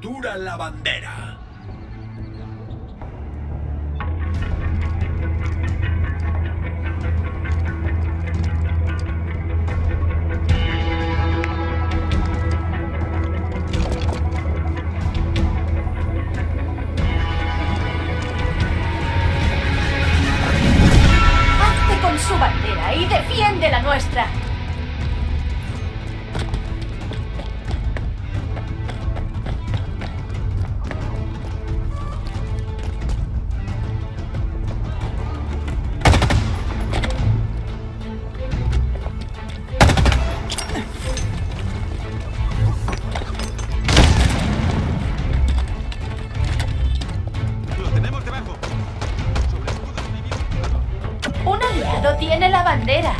captura la bandera. Bandera.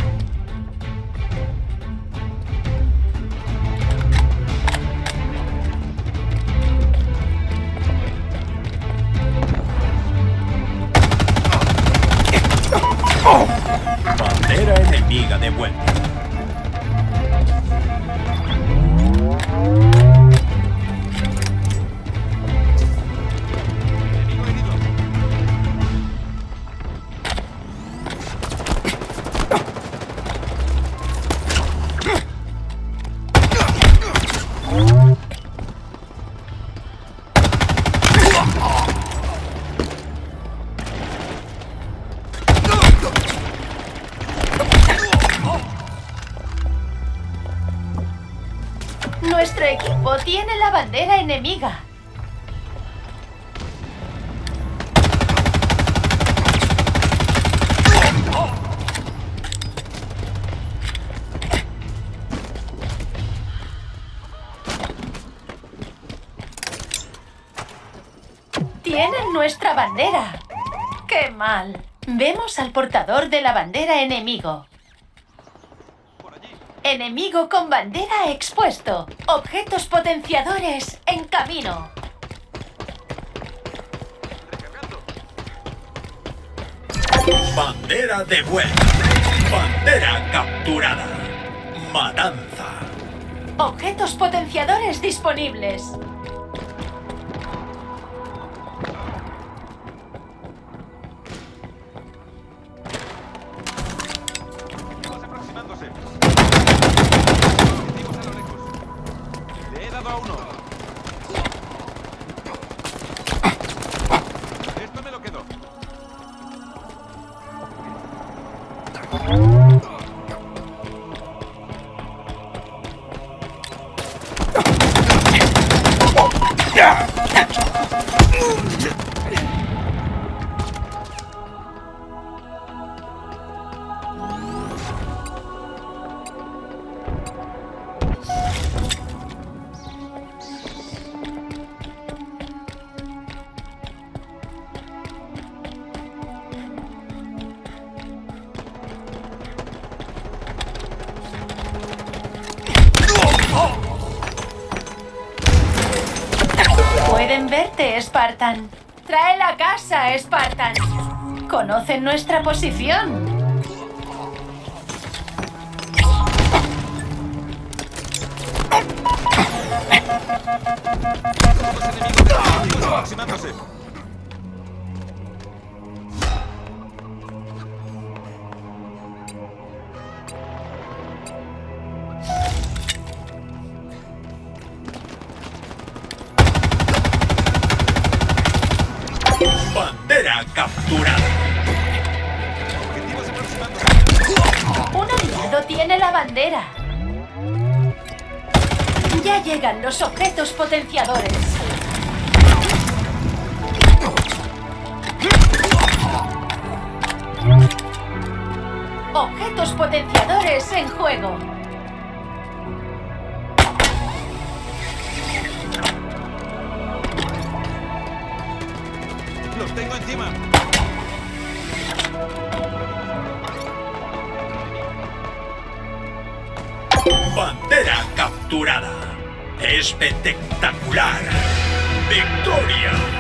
Bandera enemiga de vuelta. Nuestro equipo tiene la bandera enemiga. Tienen nuestra bandera. ¡Qué mal! Vemos al portador de la bandera enemigo. Enemigo con bandera expuesto. Objetos potenciadores en camino. Bandera de vuelta. Bandera capturada. Matanza. Objetos potenciadores disponibles. Catch Yeah! Pueden verte, Spartan. Trae la casa, Spartan. Conocen nuestra posición. Aproximándose. Un aliado tiene la bandera. Ya llegan los objetos potenciadores. Objetos potenciadores en juego. Los tengo encima. Bandera capturada. Espectacular. Victoria.